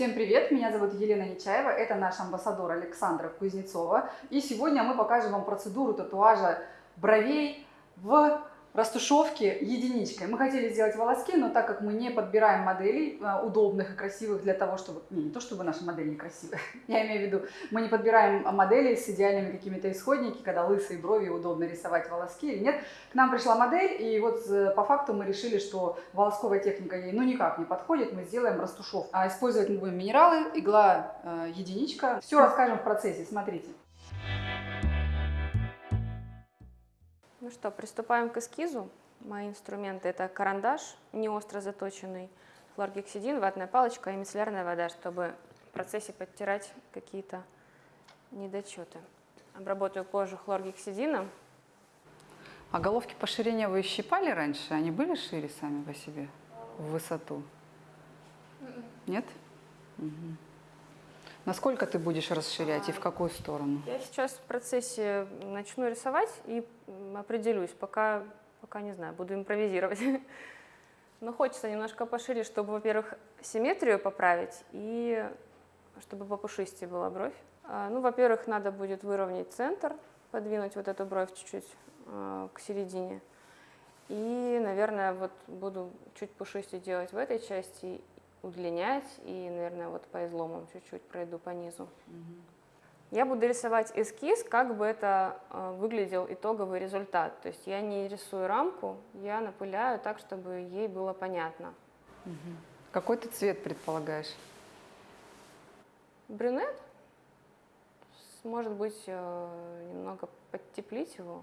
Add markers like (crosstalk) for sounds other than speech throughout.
Всем привет, меня зовут Елена Нечаева, это наш амбассадор Александра Кузнецова. И сегодня мы покажем вам процедуру татуажа бровей в растушевки единичкой. Мы хотели сделать волоски, но так как мы не подбираем моделей э, удобных и красивых для того, чтобы... Не, не то, чтобы наши модели некрасивые, (laughs) я имею в виду, мы не подбираем моделей с идеальными какими-то исходники, когда лысые брови удобно рисовать волоски или нет. К нам пришла модель, и вот э, по факту мы решили, что волосковая техника ей ну никак не подходит, мы сделаем растушевку. А использовать мы будем минералы, игла э, единичка. Все расскажем в процессе, смотрите. Ну что, приступаем к эскизу. Мои инструменты это карандаш, не остро заточенный, хлоргексидин, ватная палочка и мицеллярная вода, чтобы в процессе подтирать какие-то недочеты. Обработаю кожу хлоргексидином. А головки по ширине вы щипали раньше? Они были шире сами по себе в высоту? Нет? Угу. Насколько ты будешь расширять и в какую сторону? Я сейчас в процессе начну рисовать и определюсь, пока, пока не знаю, буду импровизировать. (laughs) Но хочется немножко пошире, чтобы, во-первых, симметрию поправить и чтобы попушистее была бровь. А, ну, во-первых, надо будет выровнять центр, подвинуть вот эту бровь чуть-чуть э, к середине. И, наверное, вот буду чуть пушистее делать в этой части удлинять и, наверное, вот по изломам чуть-чуть пройду по низу. Угу. Я буду рисовать эскиз, как бы это э, выглядел итоговый результат. То есть я не рисую рамку, я напыляю так, чтобы ей было понятно. Угу. Какой ты цвет предполагаешь? Брюнет. Может быть, э, немного подтеплить его.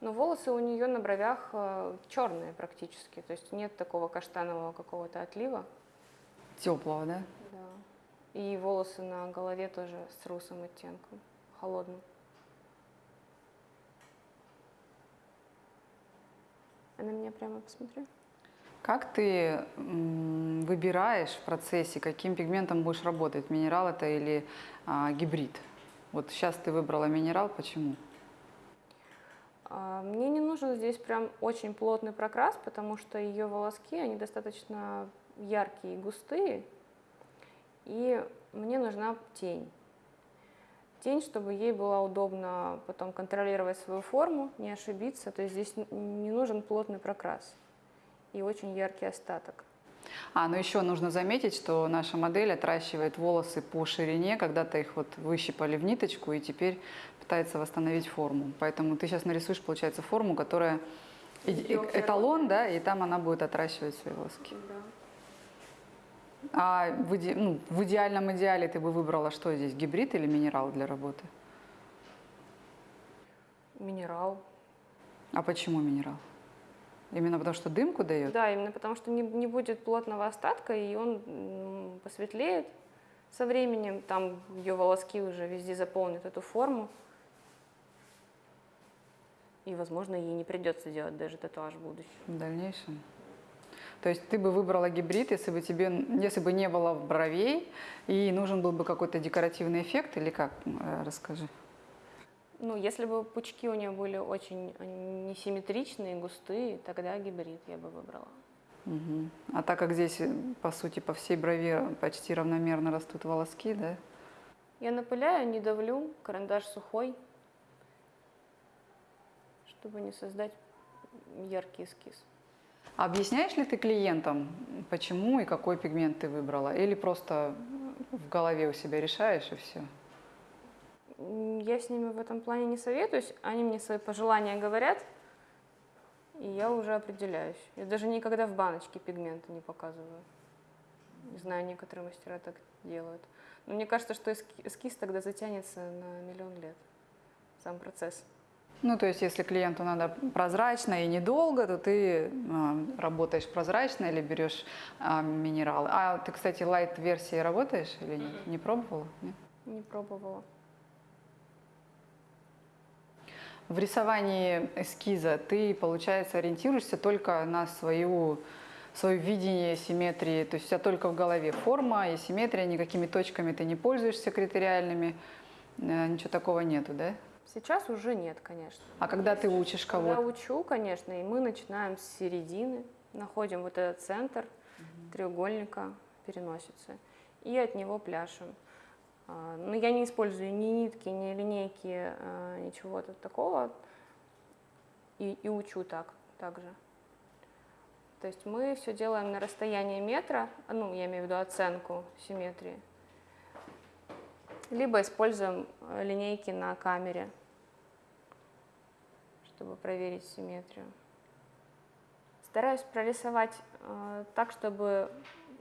Но волосы у нее на бровях э, черные практически, то есть нет такого каштанового какого-то отлива. Теплого, да? Да. И волосы на голове тоже с русым оттенком, холодным. А на меня прямо посмотри. Как ты выбираешь в процессе, каким пигментом будешь работать? Минерал это или а, гибрид? Вот сейчас ты выбрала минерал, почему? А, мне не нужен здесь прям очень плотный прокрас, потому что ее волоски, они достаточно яркие и густые, и мне нужна тень. Тень, чтобы ей было удобно потом контролировать свою форму, не ошибиться, то есть здесь не нужен плотный прокрас и очень яркий остаток. А, ну еще нужно заметить, что наша модель отращивает волосы по ширине, когда-то их вот выщипали в ниточку и теперь пытается восстановить форму. Поэтому ты сейчас нарисуешь, получается, форму, которая эталон, да, и там она будет отращивать свои волоски. Да. А в, иде, ну, в идеальном идеале ты бы выбрала что здесь, гибрид или минерал для работы? Минерал. А почему минерал? Именно потому, что дымку дает? Да, именно потому, что не, не будет плотного остатка, и он посветлеет со временем. Там ее волоски уже везде заполнят эту форму. И, возможно, ей не придется делать даже татуаж в будущем. В дальнейшем? То есть ты бы выбрала гибрид, если бы тебе, если бы не было бровей, и нужен был бы какой-то декоративный эффект, или как? Э, расскажи. Ну, если бы пучки у нее были очень несимметричные, густые, тогда гибрид я бы выбрала. Угу. А так как здесь, по сути, по всей брови почти равномерно растут волоски, да? Я напыляю, не давлю, карандаш сухой, чтобы не создать яркий эскиз. объясняешь ли ты клиентам, почему и какой пигмент ты выбрала? Или просто в голове у себя решаешь и все? я с ними в этом плане не советуюсь, они мне свои пожелания говорят, и я уже определяюсь. Я даже никогда в баночке пигменты не показываю. Не знаю, некоторые мастера так делают. Но мне кажется, что эскиз тогда затянется на миллион лет, сам процесс. Ну, то есть, если клиенту надо прозрачно и недолго, то ты э, работаешь прозрачно или берешь э, минералы. А ты, кстати, лайт-версии работаешь или нет? Не пробовала? Нет? Не пробовала. В рисовании эскиза ты, получается, ориентируешься только на свою, свое видение симметрии, то есть у тебя только в голове форма и симметрия, никакими точками ты не пользуешься критериальными, э, ничего такого нету, да? Сейчас уже нет, конечно. А когда ты учишь кого-то? Я учу, конечно, и мы начинаем с середины, находим вот этот центр угу. треугольника, переносице, и от него пляшем. А, Но я не использую ни нитки, ни линейки, а, ничего такого, и, и учу так также. То есть мы все делаем на расстоянии метра, ну, я имею в виду оценку симметрии, либо используем э, линейки на камере, чтобы проверить симметрию. Стараюсь прорисовать э, так, чтобы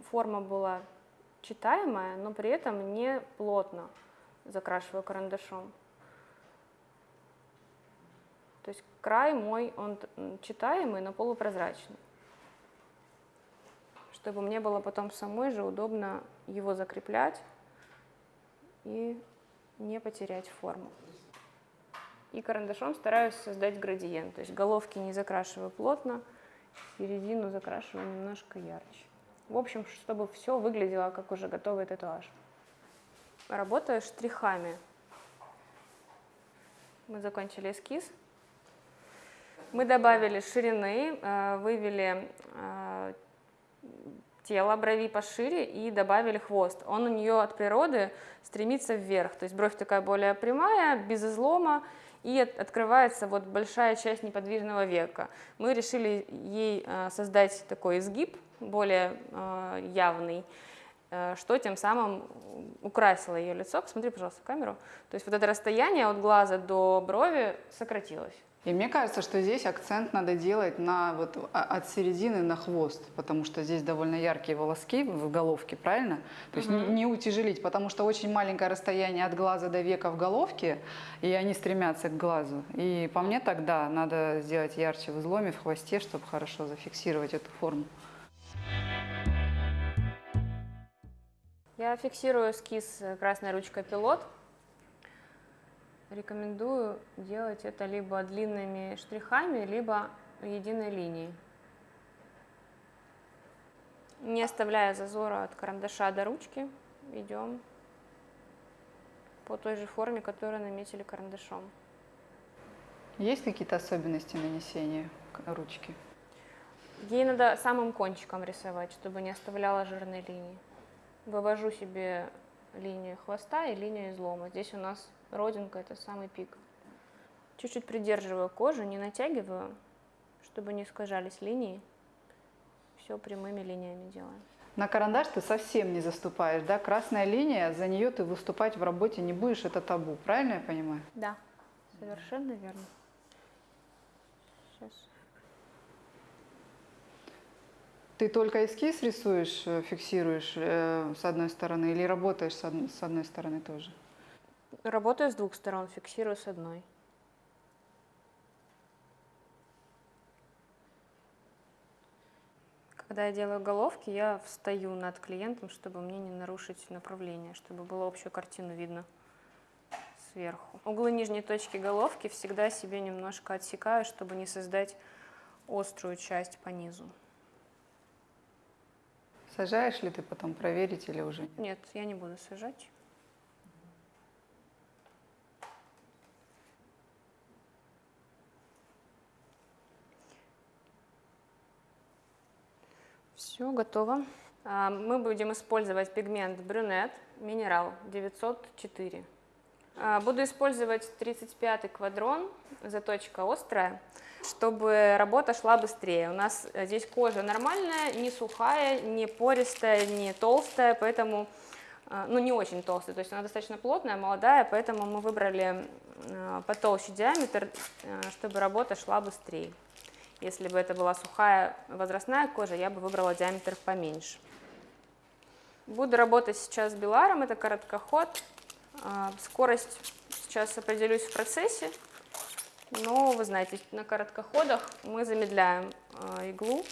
форма была читаемая, но при этом не плотно закрашиваю карандашом. То есть край мой, он читаемый, но полупрозрачный. Чтобы мне было потом самой же удобно его закреплять и не потерять форму. И карандашом стараюсь создать градиент, то есть головки не закрашиваю плотно, середину закрашиваю немножко ярче. В общем, чтобы все выглядело как уже готовый татуаж. Работаю штрихами. Мы закончили эскиз. Мы добавили ширины, э, вывели тело брови пошире и добавили хвост. Он у нее от природы стремится вверх, то есть бровь такая более прямая, без излома, и от, открывается вот большая часть неподвижного века. Мы решили ей э, создать такой изгиб, более э, явный, э, что тем самым украсило ее лицо. Посмотри, пожалуйста, в камеру. То есть вот это расстояние от глаза до брови сократилось. И мне кажется, что здесь акцент надо делать на вот а, от середины на хвост, потому что здесь довольно яркие волоски в головке, правильно? То есть Мгм. не, не утяжелить, потому что очень маленькое расстояние от глаза до века в головке, и они стремятся к глазу. И по мне тогда надо сделать ярче в изломе, в хвосте, чтобы хорошо зафиксировать эту форму. Я фиксирую эскиз красной ручкой пилот. Рекомендую делать это либо длинными штрихами, либо единой линией. Не оставляя зазора от карандаша до ручки, идем по той же форме, которую наметили карандашом. Есть какие-то особенности нанесения ручки? Ей надо самым кончиком рисовать, чтобы не оставляла жирной линии. Вывожу себе линию хвоста и линию излома. Здесь у нас родинка, это самый пик. Чуть-чуть придерживаю кожу, не натягиваю, чтобы не искажались линии. Все прямыми линиями делаем. На карандаш ты совсем не заступаешь, да? Красная линия, за нее ты выступать в работе не будешь, это табу, правильно я понимаю? Да, совершенно верно. Сейчас. Ты только эскиз рисуешь, э, фиксируешь э, с одной стороны или работаешь с, од- с одной стороны тоже? Работаю с двух сторон, фиксирую с одной. Когда я делаю головки, я встаю над клиентом, чтобы мне не нарушить направление, чтобы было общую картину видно сверху. Углы нижней точки головки всегда себе немножко отсекаю, чтобы не создать острую часть по низу. Сажаешь ли ты потом проверить или уже? нет? Нет, я не буду сажать. Все, готово. А, Мы будем использовать пигмент брюнет минерал 904. А, Буду использовать 35 квадрон, заточка острая, чтобы работа шла быстрее. У нас э, здесь кожа нормальная, не сухая, не пористая, не толстая, поэтому, э, ну не очень толстая, то есть она достаточно плотная, молодая, поэтому мы выбрали э, потолще диаметр, чтобы работа шла быстрее. Если бы это была сухая возрастная кожа, я бы выбрала диаметр поменьше. Буду работать сейчас с беларом, это короткоход. А, Скорость сейчас определюсь в процессе, но вы знаете, на короткоходах мы замедляем а, иглу,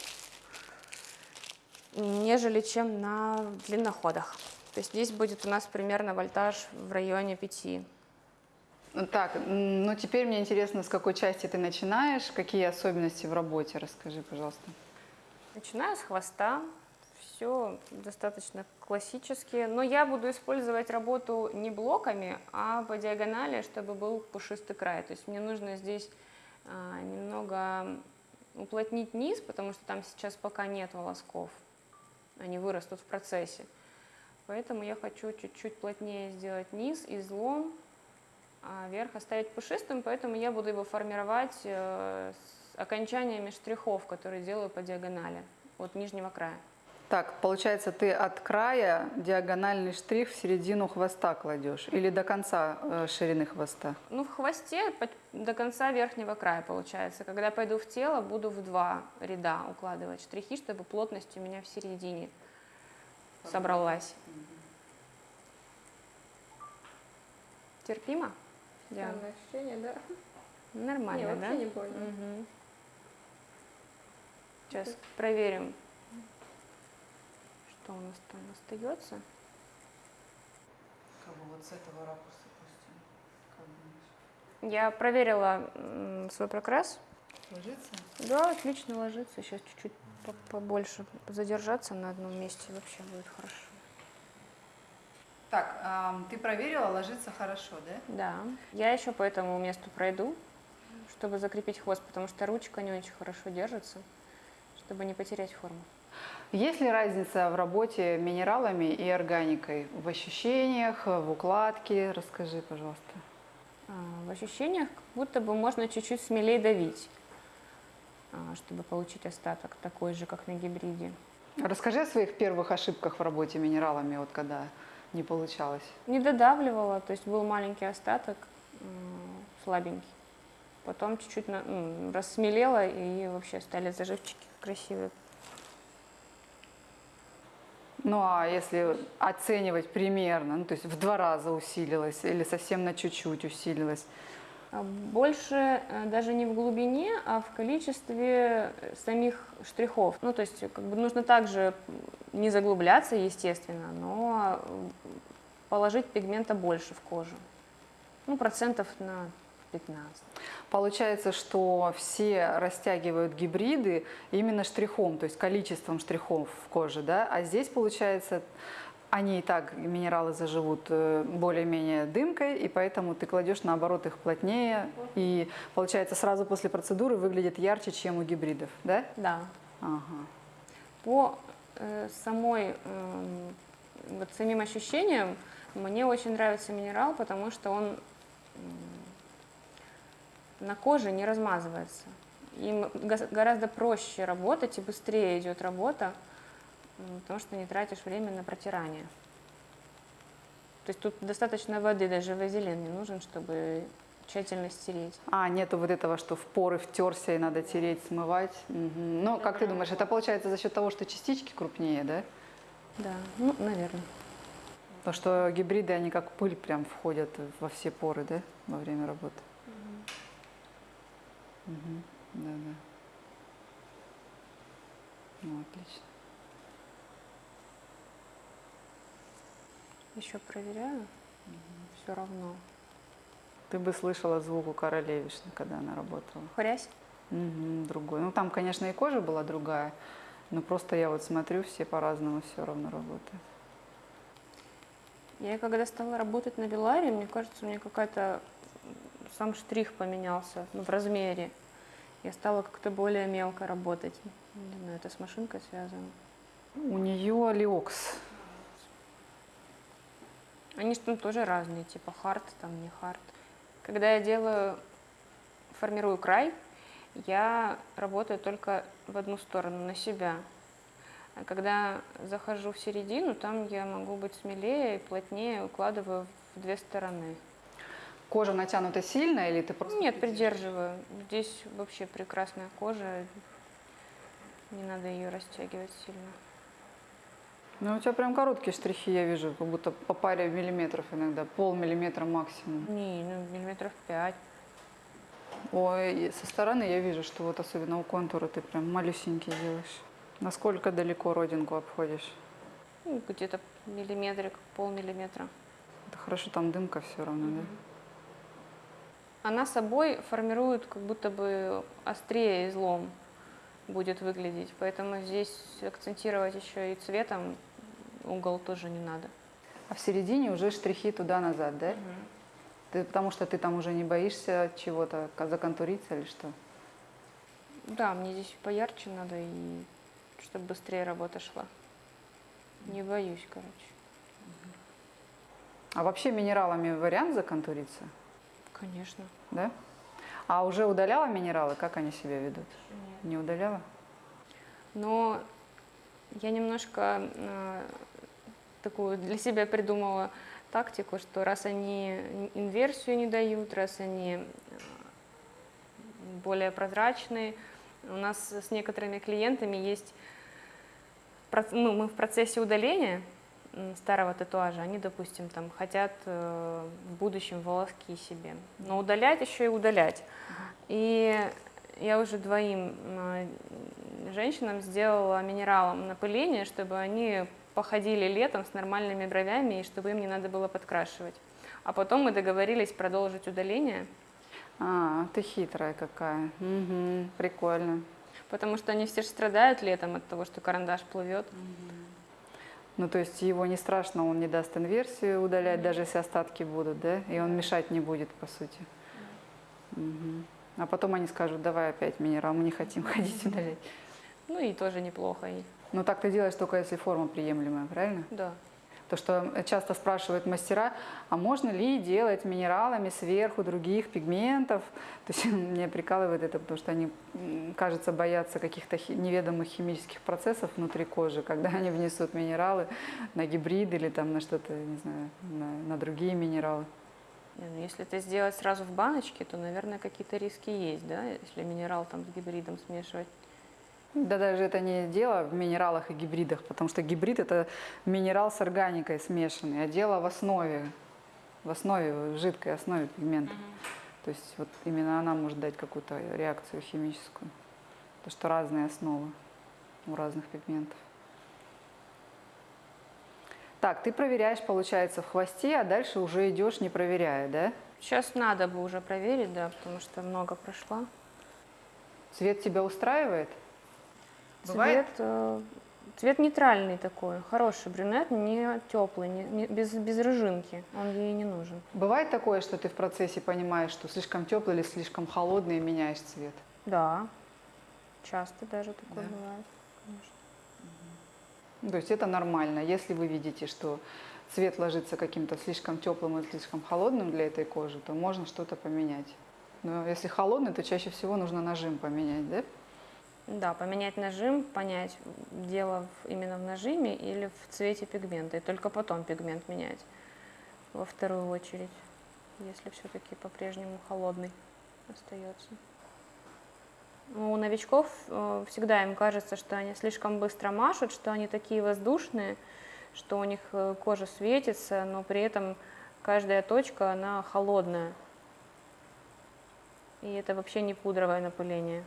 нежели чем на длинноходах. То есть здесь будет у нас примерно вольтаж в районе 5. Так, ну теперь мне интересно, с какой части ты начинаешь, какие особенности в работе, расскажи, пожалуйста. Начинаю с хвоста. Все достаточно классически. Но я буду использовать работу не блоками, а по диагонали, чтобы был пушистый край. То есть мне нужно здесь а, немного уплотнить низ, потому что там сейчас пока нет волосков. они вырастут в процессе. Поэтому я хочу чуть-чуть плотнее сделать низ, излом, а верх оставить пушистым, поэтому я буду его формировать э, с окончаниями штрихов, которые делаю по диагонали от нижнего края. Так, получается, ты от края диагональный штрих в середину хвоста кладешь или до конца э, ширины хвоста? Ну, в хвосте до конца верхнего края получается. Когда пойду в тело, буду в два ряда укладывать штрихи, чтобы плотность у меня в середине собралась. Терпимо? Странное ощущение, да? Нормально, Не, да? вообще не больно. Мгм. Сейчас проверим, что у нас там остается. Как бы вот с этого ракурса пустим. Как думаешь? Я проверила свой прокрас. Ложится? Да, отлично ложится. Сейчас чуть-чуть по- побольше задержаться на одном месте вообще будет хорошо. Так, ты проверила, ложится хорошо, да? Да. Я еще по этому месту пройду, чтобы закрепить хвост, потому что ручка не очень хорошо держится, чтобы не потерять форму. Есть ли разница в работе минералами и органикой? В ощущениях, в укладке? Расскажи, пожалуйста. А, В ощущениях как будто бы можно чуть-чуть смелее давить, а, чтобы получить остаток такой же, как на гибриде. Расскажи о своих первых ошибках в работе минералами, вот когда не получалось. Не додавливала, то есть был маленький остаток, слабенький. Потом чуть-чуть на- м, рассмелела и вообще стали заживчики красивые. Ну а если оценивать примерно, ну то есть в два раза усилилось или совсем на чуть-чуть усилилось? А Больше э, даже не в глубине, а в количестве э, самих штрихов. Ну, то есть, как бы нужно также не заглубляться, естественно, но э, положить пигмента больше в кожу. Ну, процентов на 15. Получается, что все растягивают гибриды именно штрихом, то есть количеством штрихов в коже, да? А здесь, получается, они и так, минералы заживут э, более-менее дымкой, и поэтому ты кладешь, наоборот, их плотнее, и, получается, сразу после процедуры выглядит ярче, чем у гибридов, да? Да. Ага. По э, самой, эм, вот самим ощущениям, мне очень нравится минерал, потому что он на коже не размазывается. Им гораздо проще работать и быстрее идет работа, потому что не тратишь время на протирание. То есть тут достаточно воды, даже вазелин не нужен, чтобы тщательно стереть. А, нету вот этого, что в поры втерся и надо тереть, смывать. Мгм. Ну, как ты думаешь, это получается за счет того, что частички крупнее, да? Да, ну, наверное. Потому что гибриды, они как пыль прям входят во все поры, да, во время работы. Мгм. Да, да. Ну, отлично. Еще проверяю. Все равно. Ты бы слышала звук у королевишны, когда она работала. Хрясь. Мгм, другой. Ну, там, конечно, и кожа была другая, но просто я вот смотрю, все по-разному все равно работают. Я когда стала работать на Беларе, мне кажется, у меня какая-то сам штрих поменялся ну, в размере. Я стала как-то более мелко работать. Не знаю, это с машинкой связано. У нее лиокс. Они же там тоже разные, типа хард, там не хард. Когда я делаю, формирую край, я работаю только в одну сторону, на себя. А когда захожу в середину, там я могу быть смелее и плотнее укладываю в две стороны. Кожа натянута сильно или ты просто... Нет, придерживаю. Здесь вообще прекрасная кожа. Не надо ее растягивать сильно. Ну, у тебя прям короткие штрихи, я вижу, как будто по паре миллиметров иногда, полмиллиметра максимум. Не, ну миллиметров пять. Ой, со стороны я вижу, что вот особенно у контура ты прям малюсенький делаешь. Насколько далеко родинку обходишь? Ну, где-то миллиметрик, полмиллиметра. Это хорошо, там дымка все равно, да? Она собой формирует как будто бы острее излом будет выглядеть. Поэтому здесь акцентировать еще и цветом угол тоже не надо. А в середине уже штрихи туда-назад, да? Ты, потому что ты там уже не боишься чего-то законтуриться или что? Да, мне здесь поярче надо и чтобы быстрее работа шла. Не боюсь, короче. А вообще минералами вариант законтуриться, Конечно. да? А уже удаляла минералы, как они себя ведут? Не удаляла? Но я немножко э, такую для себя придумала тактику, что раз они инверсию не дают, раз они э, более прозрачные, у нас с некоторыми клиентами есть, ну, мы в процессе удаления старого татуажа, они, допустим, там хотят э, в будущем волоски себе, но удалять еще и удалять. И я уже двоим э, женщинам сделала минералом напыление, чтобы они походили летом с нормальными бровями и чтобы им не надо было подкрашивать. А потом мы договорились продолжить удаление, А, ты хитрая какая. Мгм, прикольно. потому что они все же страдают летом от того, что карандаш плывет. Ну, то есть его не страшно, он не даст инверсию удалять, даже если остатки будут, да? И он мешать не будет, по сути. Мгм. А потом они скажут, давай опять минерал, мы не хотим (laughs) ходить удалять. Ну и тоже неплохо. И, Но так ты делаешь только если форма приемлемая, правильно? да. То, что часто спрашивают мастера, а можно ли делать минералами сверху других пигментов? То есть (laughs) меня прикалывает это, потому что они, кажется, боятся каких-то неведомых химических процессов внутри кожи, когда они внесут минералы на гибрид или там на что-то, не знаю, на, на другие минералы. Не, ну если это сделать сразу в баночке, то, наверное, какие-то риски есть, да, если минерал там с гибридом смешивать. Да даже это не дело в минералах и гибридах, потому что гибрид это минерал с органикой смешанный, а дело в основе, в основе, в жидкой основе пигмента. То есть вот именно она может дать какую-то реакцию химическую. Потому что разные основы у разных пигментов. Так, ты проверяешь, получается, в хвосте, а дальше уже идешь, не проверяя, да? Сейчас надо бы уже проверить, да, потому что много прошло. Цвет тебя устраивает? Бывает? Цвет, э, цвет нейтральный такой, хороший брюнет, не теплый, не, не- без, без рыжинки, он ей не нужен. Бывает такое, что ты в процессе понимаешь, что слишком теплый или слишком холодный и меняешь цвет? Да, часто даже такое Да. бывает, конечно. То есть это нормально. Если вы видите, что цвет ложится каким-то слишком теплым и слишком холодным для этой кожи, то можно что-то поменять. Но если холодный, то чаще всего нужно нажим поменять, да? Да, поменять нажим, понять, дело именно в нажиме или в цвете пигмента, и только потом пигмент менять во вторую очередь, если все-таки по-прежнему холодный остается. Ну, У новичков э, всегда им кажется, что они слишком быстро машут, что они такие воздушные, что у них э, кожа светится, но при этом каждая точка, она холодная. И это вообще не пудровое напыление.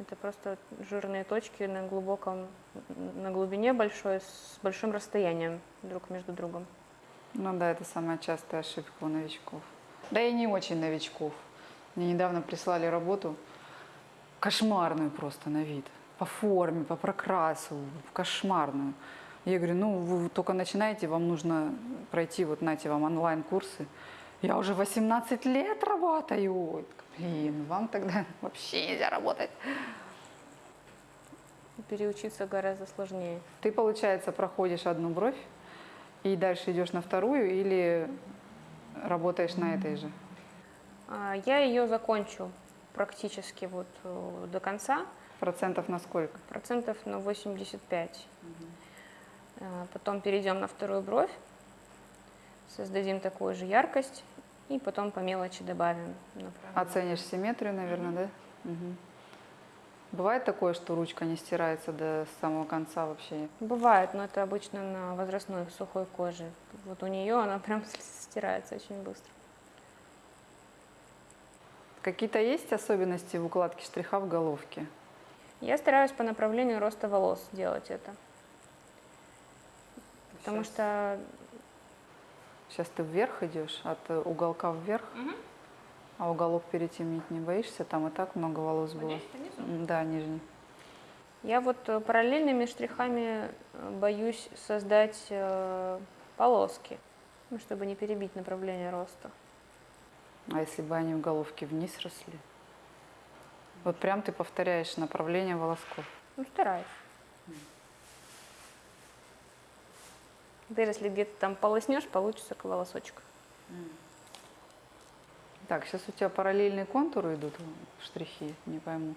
Это просто жирные точки на глубоком, на глубине большой, с большим расстоянием друг между другом. Ну да, это самая частая ошибка у новичков. Да и не очень новичков. Мне недавно прислали работу кошмарную просто на вид. По форме, по прокрасу, кошмарную. Я говорю, ну вы только начинаете, вам нужно пройти, вот нате вам онлайн-курсы. Я уже 18 лет работаю. Блин, вам тогда (laughs) вообще нельзя работать. Переучиться гораздо сложнее. Ты, получается, проходишь одну бровь и дальше идешь на вторую или работаешь на этой же? А, Я ее закончу практически вот э, до конца, Процентов на сколько? процентов на 85. Э, Потом перейдем на вторую бровь, создадим такую же яркость и потом по мелочи добавим. Оценишь симметрию, наверное, да? Мгм. Бывает такое, что ручка не стирается до самого конца вообще? Бывает, но это обычно на возрастной сухой коже. Вот у нее она (laughs) прям стирается очень быстро. Какие-то есть особенности в укладке штриха в головке? Я стараюсь по направлению роста волос делать это. Потому Щас. что Сейчас ты вверх идешь, от э, уголка вверх, а уголок перетемнить не боишься? Там и так много волос было. Да, нижний. я вот э, параллельными штрихами э, боюсь создать э, полоски, ну, чтобы не перебить направление роста. А если бы они в головке вниз росли? Вот прям ты повторяешь направление волосков. Ну, стараюсь. Даже если где-то там полоснешь, получится волосочек. Так, сейчас у тебя параллельные контуры идут, штрихи, не пойму.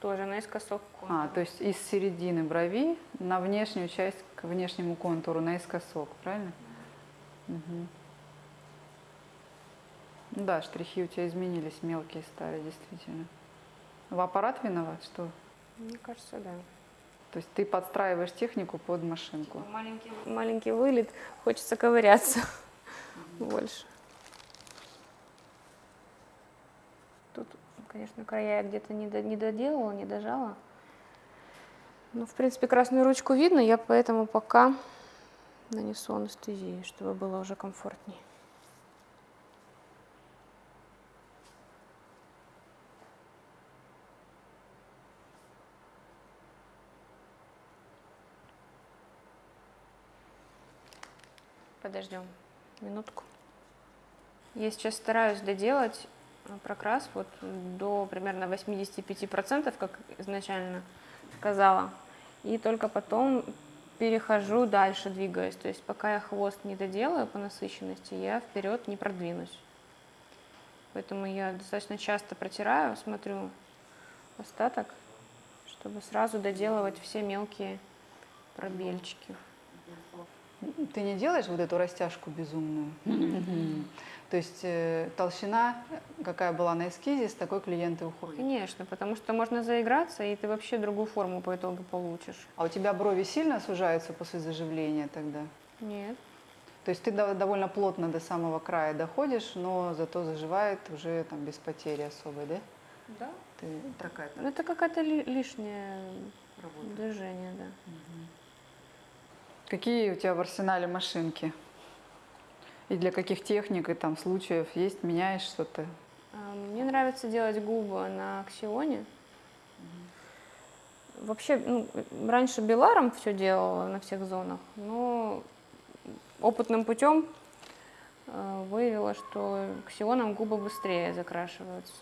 Тоже наискосок. А, контур. то есть из середины брови на внешнюю часть к внешнему контуру наискосок, правильно? Ну Да, штрихи у тебя изменились, мелкие стали, действительно. В аппарат виноват, что? Мне кажется, да. То есть ты подстраиваешь технику под машинку. Маленький, маленький вылет, хочется ковыряться больше. Тут, конечно, края я где-то не, до- не доделала, не дожала. Ну, в принципе, красную ручку видно, я поэтому пока нанесу анестезию, чтобы было уже комфортнее. Подождем минутку. Я сейчас стараюсь доделать э, прокрас вот до примерно 85%, как изначально сказала. И только потом перехожу дальше, двигаюсь. То есть пока я хвост не доделаю по насыщенности, я вперед не продвинусь. Поэтому я достаточно часто протираю, смотрю остаток, чтобы сразу доделывать все мелкие пробельчики. Ты не делаешь вот эту растяжку безумную? То есть э, толщина, какая была на эскизе, с такой клиенты уходят. Конечно, потому что можно заиграться, и ты вообще другую форму по итогу получишь. А у тебя брови сильно сужаются после заживления тогда? Нет. То есть ты дов- довольно плотно до самого края доходишь, но зато заживает уже там без потери особой, да? Да. Ты такая Ну, это какое-то ли- лишнее движение, да. Какие у тебя в арсенале машинки? И для каких техник и там случаев есть? Меняешь что-то? А, Мне нравится делать губы на аксионе. Вообще, ну, раньше беларом все делала на всех зонах, но опытным путем э, выявила, что ксионом губы быстрее закрашиваются.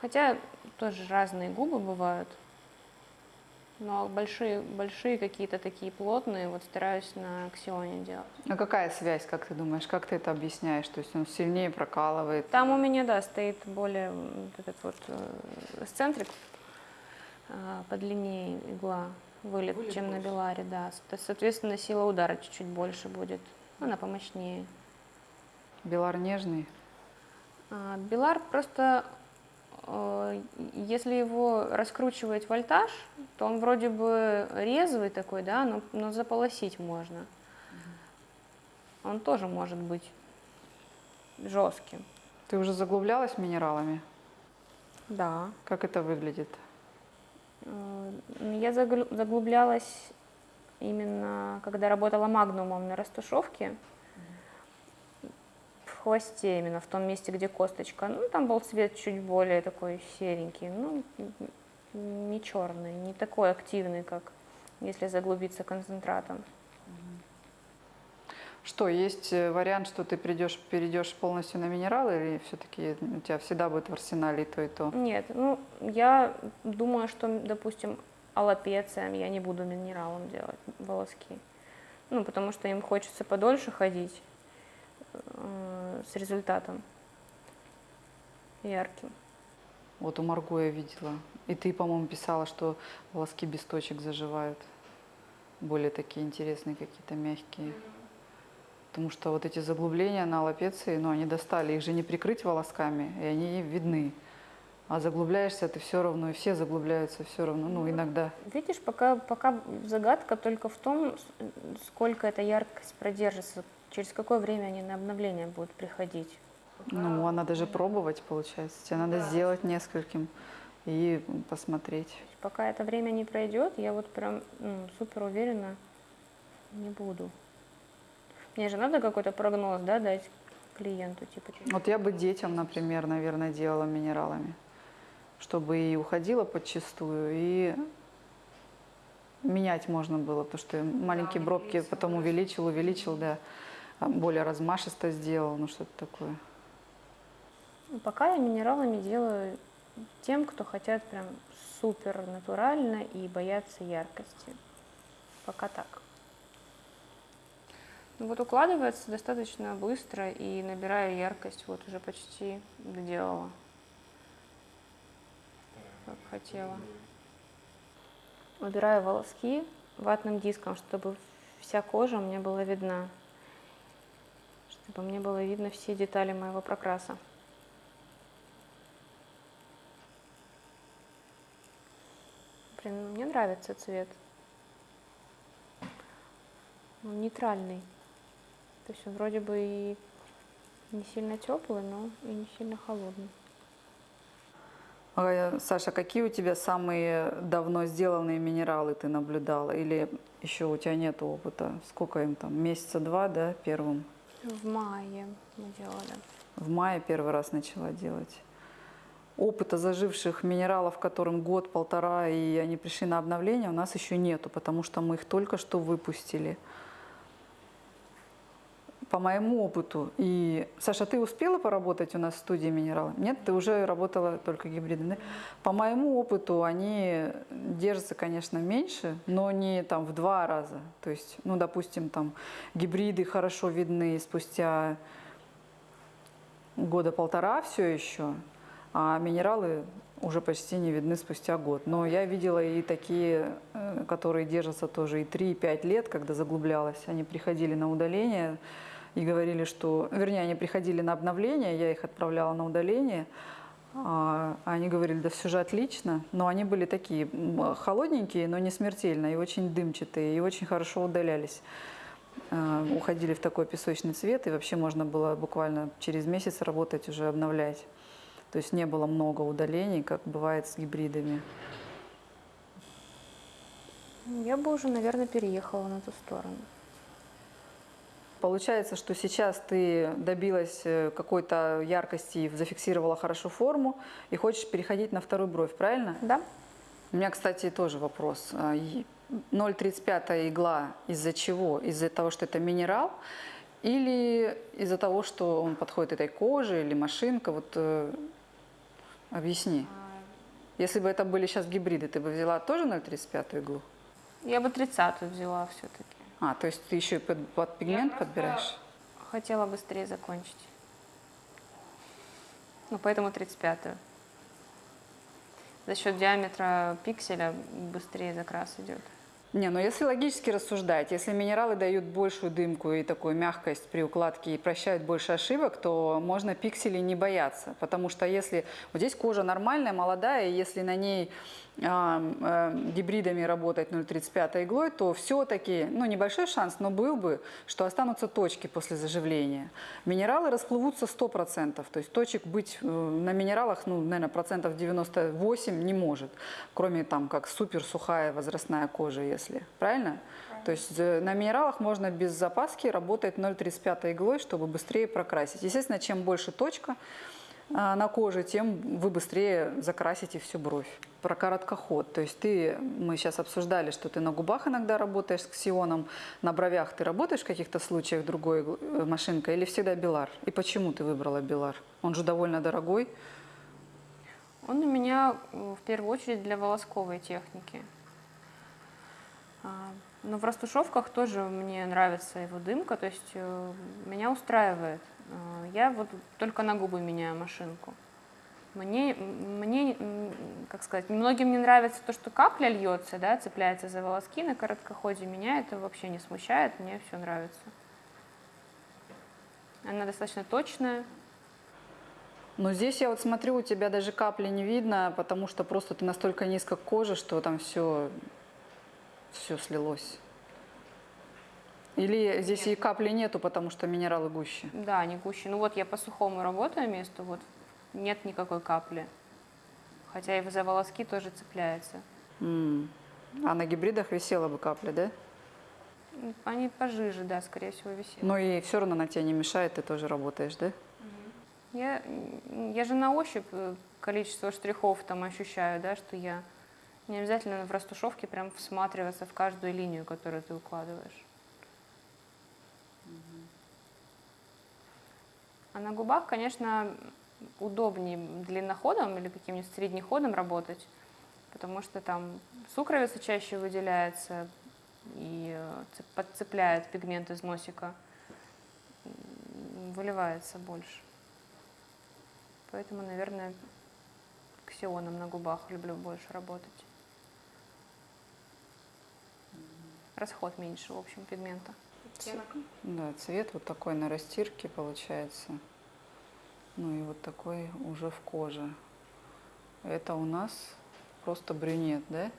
Хотя тоже разные губы бывают. Но большие, большие какие-то такие плотные, вот стараюсь на аксионе делать. А какая связь, как ты думаешь? Как ты это объясняешь? То есть он сильнее прокалывает? Там у меня, да, стоит более вот этот вот э, эксцентрик, а, подлиннее игла, вылет, Вылет чем на больше. Беларе, да. Со- Соответственно, сила удара чуть-чуть больше будет, она помощнее. Белар нежный? А, Белар просто, э, если его раскручивать вольтаж, то он вроде бы резвый такой, да, но, но заполосить можно. Он тоже может быть жестким. Ты уже заглублялась минералами? Да. Как это выглядит? Э, Я заглублялась именно, когда работала магнумом на растушевке, хвосте именно, в том месте, где косточка. Ну, там был цвет чуть более такой серенький, ну, не черный, не такой активный, как если заглубиться концентратом. Что, есть э, вариант, что ты придешь, перейдешь полностью на минералы, или все-таки у тебя всегда будет в арсенале и то, и то? Нет, ну, я думаю, что, допустим, аллопециям я не буду минералом делать волоски. Ну, потому что им хочется подольше ходить с результатом ярким. Вот у Марго я видела. И ты, по-моему, писала, что волоски без точек заживают. Более такие интересные, какие-то мягкие. Потому что вот эти заглубления на аллопеции, ну, они достали. Их же не прикрыть волосками, и они видны. А заглубляешься ты все равно, и все заглубляются все равно, ну, иногда. Видишь, пока, пока загадка только в том, сколько эта яркость продержится, через какое время они на обновление будут приходить. Ну, а надо же пробовать, получается. Тебе надо сделать нескольким и посмотреть. Пока это время не пройдет, я вот прям ну, супер уверена не буду. Мне же надо какой-то прогноз, да, дать клиенту, типа. Вот я бы детям, например, наверное, делала минералами, чтобы и уходила подчистую, и менять можно было, потому что маленькие бровки потом увеличил, увеличил, да, более размашисто сделал, ну что-то такое. Ну, Пока я минералами делаю тем, кто хотят прям супер натурально и боятся яркости. Пока так. Ну Вот укладывается достаточно быстро и набираю яркость. Вот уже почти доделала, как хотела. Убираю волоски ватным диском, чтобы вся кожа мне была видна. Чтобы мне было видно все детали моего прокраса. Блин, мне нравится цвет. Он нейтральный. То есть он вроде бы и не сильно теплый, но и не сильно холодный. А, Саша, какие у тебя самые давно сделанные минералы ты наблюдала? Или еще у тебя нет опыта? Сколько им там? Месяца два, да, первым? В мае мы делали. В мае первый раз начала делать. Опыта заживших минералов, которым год-полтора, и они пришли на обновление, у нас еще нету, потому что мы их только что выпустили. По моему опыту, и Саша, ты успела поработать у нас в студии минерала? Нет, ты уже работала только гибридами. Да? По моему опыту они держатся, конечно, меньше, но не там в два раза. То есть, ну, допустим, там гибриды хорошо видны спустя года полтора все еще, а минералы уже почти не видны спустя год. Но я видела и такие, э, которые держатся тоже и 3-5 лет, когда заглублялась. Они приходили на удаление и говорили, что... Вернее, они приходили на обновление, я их отправляла на удаление. А они говорили, да все же отлично, но они были такие холодненькие, но не смертельно, и очень дымчатые, и очень хорошо удалялись. Э, уходили в такой песочный цвет, и вообще можно было буквально через месяц работать, уже обновлять. То есть не было много удалений, как бывает с гибридами. Я бы уже, наверное, переехала на ту сторону. Получается, что сейчас ты добилась э, какой-то яркости, зафиксировала хорошо форму и хочешь переходить на вторую бровь, правильно? Да. У меня, кстати, тоже вопрос. 0,35 а, игла из-за чего? Из-за того, что это минерал? Или из-за того, что он подходит этой коже или машинка? Вот э, объясни. Если бы это были сейчас гибриды, ты бы взяла тоже 0,35 иглу? Я бы 30 взяла все-таки. А, то есть ты еще и под, под пигмент подбираешь? Хотела быстрее закончить. Ну, поэтому 35-ю. За счет диаметра пикселя быстрее закрас идет. Не, ну если логически рассуждать, если минералы дают большую дымку и такую мягкость при укладке и прощают больше ошибок, то можно пикселей не бояться. Потому что если вот здесь кожа нормальная, молодая, и если на ней гибридами работать 0,35 иглой, то все-таки, ну небольшой шанс, но был бы, что останутся точки после заживления. Минералы расплывутся 100%, то есть точек быть э, на минералах, ну, наверное, процентов 98 не может, кроме там как супер сухая возрастная кожа, если, правильно? То есть э, на минералах можно без запаски работать 0,35 иглой, чтобы быстрее прокрасить. Естественно, чем больше точка а, на коже, тем вы быстрее закрасите всю бровь. Про короткоход. То есть ты, мы сейчас обсуждали, что ты на губах иногда работаешь с ксионом, на бровях ты работаешь в каких-то случаях другой э, машинкой или всегда Белар? И почему ты выбрала Белар? Он же довольно дорогой. Он у меня в первую очередь для волосковой техники. А, но в растушевках тоже мне нравится его дымка, то есть э, меня устраивает. Э, я вот только на губы меняю машинку. Мне, мне, как сказать, многим не нравится то, что капля льется, да, цепляется за волоски на короткоходе. Меня это вообще не смущает, мне все нравится. Она достаточно точная. Но здесь я вот смотрю, у тебя даже капли не видно, потому что просто ты настолько низко кожа, что там все все слилось. Или здесь и капли нету, потому что минералы гуще? Да, они гуще. Ну вот я по сухому работаю месту, вот нет никакой капли. Хотя и за волоски тоже цепляется. Mm. А на гибридах висела бы капля, да? Они пожиже, да, скорее всего, висели. Но и все равно на тебя не мешает, ты тоже работаешь, да? Я, я же на ощупь э, количество штрихов там ощущаю, да, что я не обязательно в растушевке прям всматриваться в каждую линию, которую ты укладываешь. А на губах, конечно, удобнее длинноходом или каким-нибудь среднеходом работать, потому что там сукровица чаще выделяется и э, подцепляет пигмент из носика. выливается больше. Поэтому, наверное, ксионом на губах люблю больше работать. Расход меньше, в общем, пигмента. Оттенок. Да, цвет вот такой на растирке получается. Ну и вот такой уже в коже. Это у нас просто брюнет, да?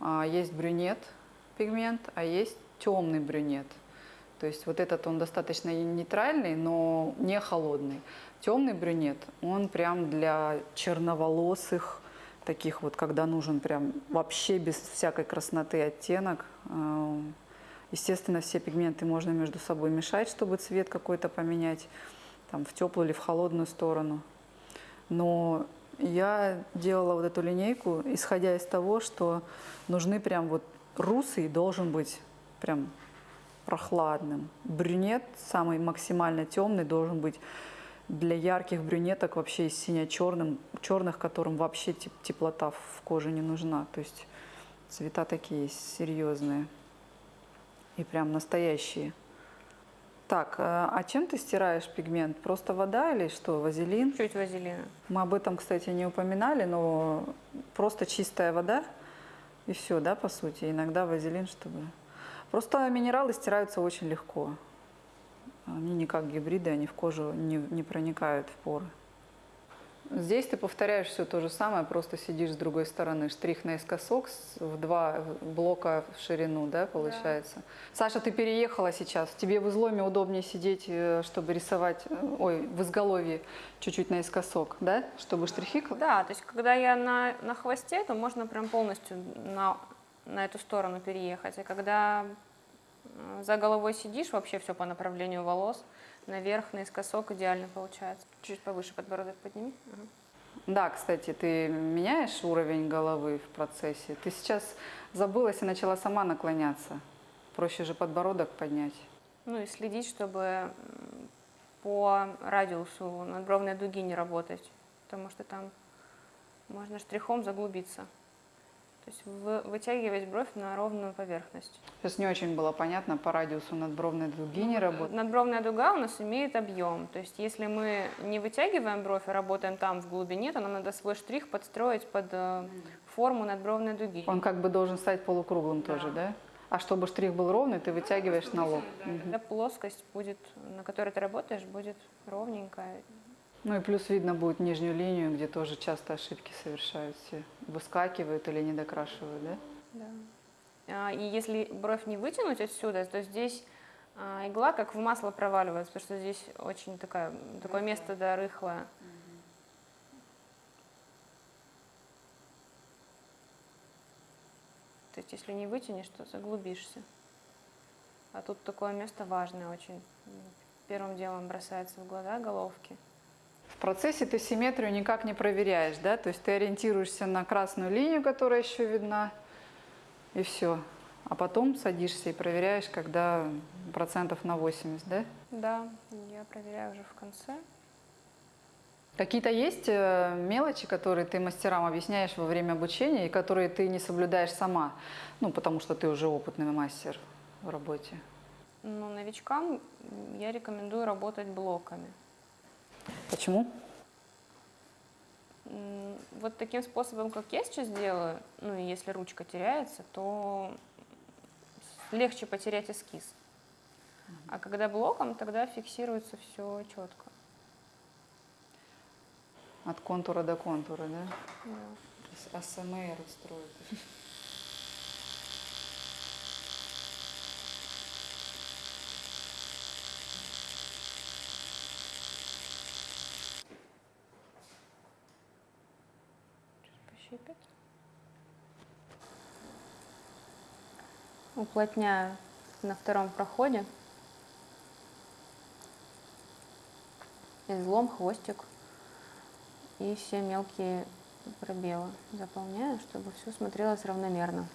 А, есть брюнет пигмент, а есть темный брюнет. То есть вот этот он достаточно нейтральный, но не холодный. Темный брюнет, он прям для черноволосых, таких вот, когда нужен прям вообще без всякой красноты оттенок. А, естественно, все пигменты можно между собой мешать, чтобы цвет какой-то поменять, там, в теплую или в холодную сторону. Но я делала вот эту линейку, исходя из того, что нужны прям вот русый должен быть прям прохладным. Брюнет самый максимально темный должен быть для ярких брюнеток вообще сине-черным, черных, которым вообще теплота в коже не нужна. То есть цвета такие серьезные и прям настоящие. Так, э, а чем ты стираешь пигмент? Просто вода или что, вазелин? Чуть вазелина. Мы об этом, кстати, не упоминали, но просто чистая вода и все, да, по сути. Иногда вазелин, чтобы... Просто минералы стираются очень легко. Они не как гибриды, они в кожу не, не проникают в поры. Здесь ты повторяешь все то же самое, просто сидишь с другой стороны. Штрих наискосок в два блока в ширину, да, получается? Да. Саша, ты переехала сейчас. Тебе в изломе удобнее сидеть, э, чтобы рисовать, э, ой, в изголовье чуть-чуть наискосок, да? Чтобы штрихи... Да, то есть когда я на, на хвосте, то можно прям полностью на, на эту сторону переехать. А когда за головой сидишь, вообще все по направлению волос – наверх, наискосок идеально получается. Чуть повыше подбородок подними. Да, кстати, ты меняешь уровень головы в процессе. Ты сейчас забылась и начала сама наклоняться. Проще же подбородок поднять. Ну и следить, чтобы по радиусу надбровной дуги не работать, потому что там можно штрихом заглубиться. То есть вытягивать бровь на ровную поверхность. Сейчас не очень было понятно, по радиусу надбровной дуги не работает. Надбровная дуга у нас имеет объем. То есть если мы не вытягиваем бровь, а работаем там в глубине, то нам надо свой штрих подстроить под э, форму надбровной дуги. Он как бы должен стать полукруглым да. тоже, да? А чтобы штрих был ровный, ты вытягиваешь ну, на лоб. Да. Угу. Плоскость будет, на которой ты работаешь, будет ровненькая. Ну и плюс видно будет нижнюю линию, где тоже часто ошибки совершают все. Выскакивают или не докрашивают, да? Да. А, и если бровь не вытянуть отсюда, то здесь а, игла как в масло проваливается, потому что здесь очень такая, такое место, да, рыхлое. То есть если не вытянешь, то заглубишься. А тут такое место важное очень. Первым делом бросается в глаза головки. В процессе ты симметрию никак не проверяешь, да? То есть ты ориентируешься на красную линию, которая еще видна, и все. А потом садишься и проверяешь, когда процентов на 80, да? Да, я проверяю уже в конце. Какие-то есть э, мелочи, которые ты мастерам объясняешь во время обучения и которые ты не соблюдаешь сама, ну, потому что ты уже опытный мастер в работе? Ну, новичкам я рекомендую работать блоками. Почему? Вот таким способом, как я сейчас делаю, ну, если ручка теряется, то легче потерять эскиз. А когда блоком, тогда фиксируется все четко. От контура до контура, да? Да. АСМР устроит. Щипет. Уплотняю на втором проходе. Излом, хвостик и все мелкие пробелы заполняю, чтобы все смотрелось равномерно.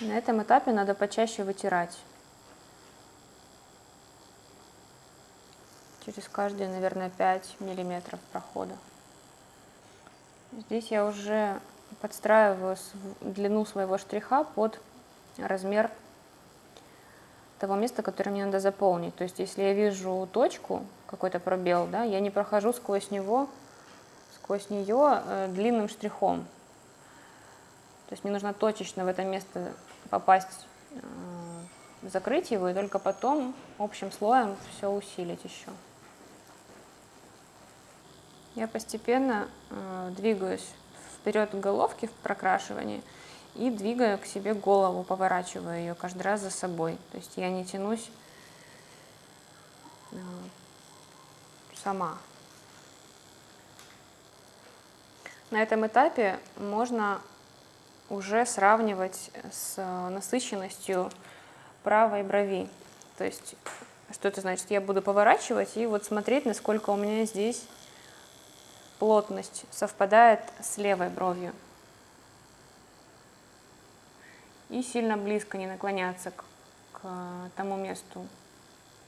На этом этапе надо почаще вытирать. Через каждые, наверное, 5 миллиметров прохода. Здесь я уже подстраиваю длину своего штриха под размер того места, которое мне надо заполнить. То есть, если я вижу точку, какой-то пробел, да, я не прохожу сквозь него, сквозь нее э, длинным штрихом. То есть мне нужно точечно в это место попасть, э, закрыть его, и только потом общим слоем все усилить еще. Я постепенно э, двигаюсь вперед головки в прокрашивании и двигаю к себе голову, поворачиваю ее каждый раз за собой. То есть я не тянусь э, сама. На этом этапе можно уже сравнивать с насыщенностью правой брови. То есть, что это значит? Я буду поворачивать и вот смотреть, насколько у меня здесь плотность совпадает с левой бровью. И сильно близко не наклоняться к, к тому месту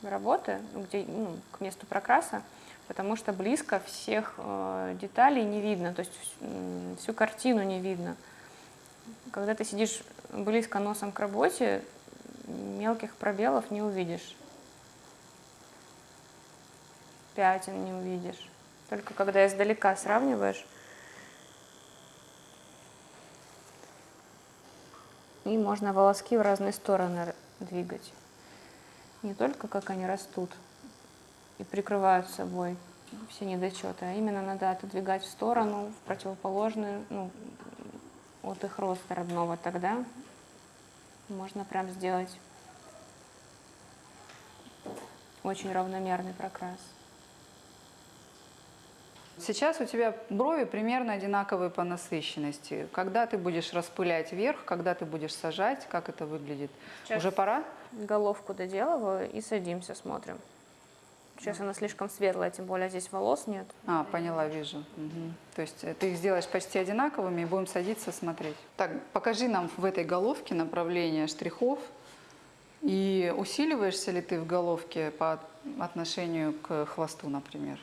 работы, где, ну, к месту прокраса, потому что близко всех э, деталей не видно, то есть э, всю картину не видно. Когда ты сидишь близко носом к работе, мелких пробелов не увидишь, пятен не увидишь. Только когда издалека сравниваешь, и можно волоски в разные стороны двигать. Не только как они растут и прикрывают собой все недочеты, а именно надо отодвигать в сторону, в противоположную, ну, от их роста родного, тогда можно прям сделать очень равномерный прокрас. Сейчас у тебя брови примерно одинаковые по насыщенности. Когда ты будешь распылять вверх, когда ты будешь сажать, как это выглядит? Сейчас Уже пора? Головку доделываю и садимся, смотрим. Сейчас она слишком светлая, тем более здесь волос нет. А, поняла, вижу. Угу. То есть э, ты их сделаешь почти одинаковыми и будем садиться смотреть. Так, покажи нам в этой головке направление штрихов. И усиливаешься ли ты в головке по отношению к хвосту, например?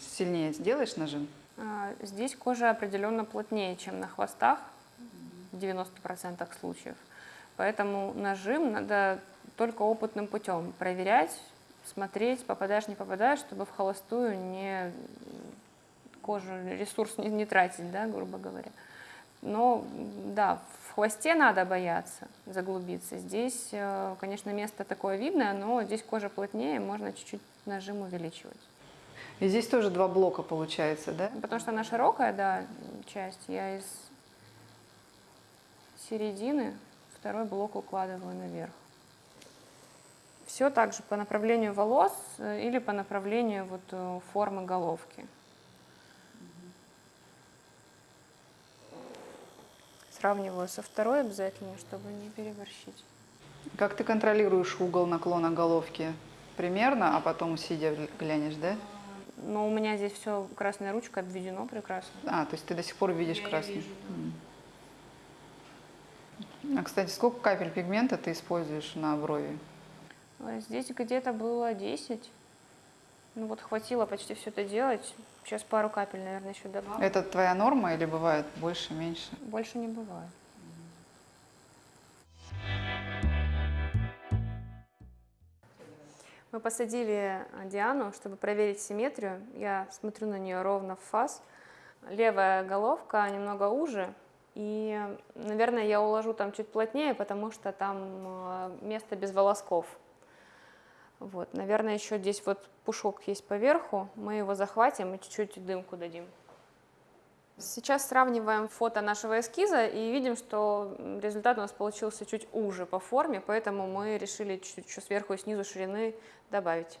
Сильнее сделаешь нажим? А, здесь кожа определенно плотнее, чем на хвостах в 90% случаев. Поэтому нажим надо только опытным путем проверять, смотреть, попадаешь, не попадаешь, чтобы в холостую не кожу, ресурс не, не тратить, да, грубо говоря. Но да, в хвосте надо бояться заглубиться. Здесь, э, конечно, место такое видное, но здесь кожа плотнее, можно чуть-чуть нажим увеличивать. И здесь тоже два блока получается, да? Потому что она широкая, да, часть. Я из середины второй блок укладываю наверх. Все также по направлению волос э, или по направлению вот э, формы головки. Сравниваю со второй обязательно, чтобы не переборщить. Как ты контролируешь угол наклона головки? Примерно, а потом сидя глянешь, да? Но у меня здесь все красной ручкой обведено прекрасно. А, то есть ты до сих пор видишь Я красный. вижу. М. А, кстати, сколько капель пигмента ты используешь на брови? Здесь где-то было 10. Ну вот хватило почти все это делать. Сейчас пару капель, наверное, еще добавлю. Это твоя норма или бывает больше, меньше? Больше не бывает. Мы посадили Диану, чтобы проверить симметрию. Я смотрю на нее ровно в фас. Левая головка немного уже. И, наверное, я уложу там чуть плотнее, потому что там а, место без волосков. Вот, наверное, еще здесь вот пушок есть поверху. Мы его захватим и чуть-чуть дымку дадим. Сейчас сравниваем фото нашего эскиза и видим, что результат у нас получился чуть уже по форме, поэтому мы решили чуть-чуть сверху и снизу ширины добавить.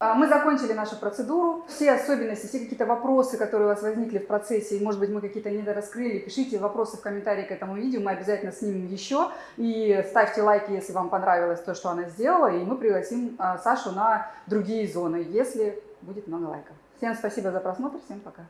Мы закончили нашу процедуру. Все особенности, все какие-то вопросы, которые у вас возникли в процессе, и, может быть, мы какие-то недораскрыли, пишите вопросы в комментарии к этому видео, мы обязательно снимем еще. И ставьте лайки, если вам понравилось то, что она сделала, и мы пригласим а, Сашу на другие зоны, если будет много лайков. Всем спасибо за просмотр, всем пока.